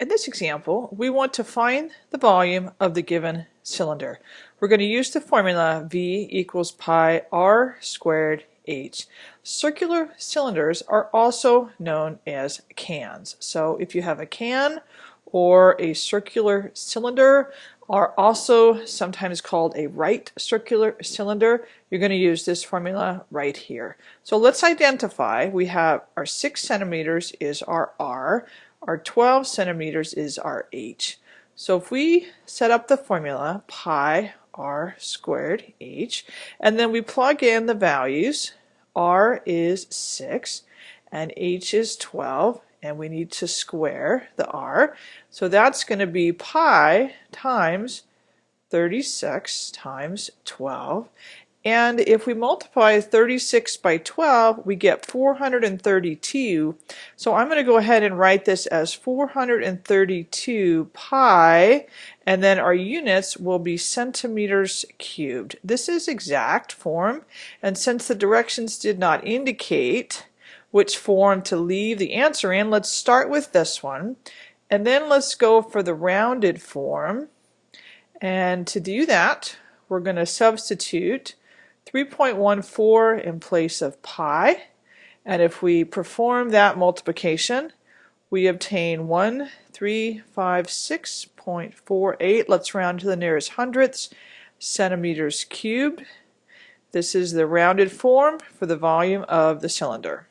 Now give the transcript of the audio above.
In this example, we want to find the volume of the given cylinder. We're going to use the formula V equals pi r squared h. Circular cylinders are also known as cans. So if you have a can or a circular cylinder are also sometimes called a right circular cylinder. You're going to use this formula right here. So let's identify. We have our 6 centimeters is our R. Our 12 centimeters is our h. So if we set up the formula pi r squared h and then we plug in the values r is 6 and h is 12 and we need to square the r so that's going to be pi times 36 times 12 and if we multiply 36 by 12, we get 432. So I'm going to go ahead and write this as 432 pi, and then our units will be centimeters cubed. This is exact form, and since the directions did not indicate which form to leave the answer in, let's start with this one. And then let's go for the rounded form. And to do that, we're going to substitute 3.14 in place of pi. And if we perform that multiplication, we obtain 1356.48. Let's round to the nearest hundredths, centimeters cubed. This is the rounded form for the volume of the cylinder.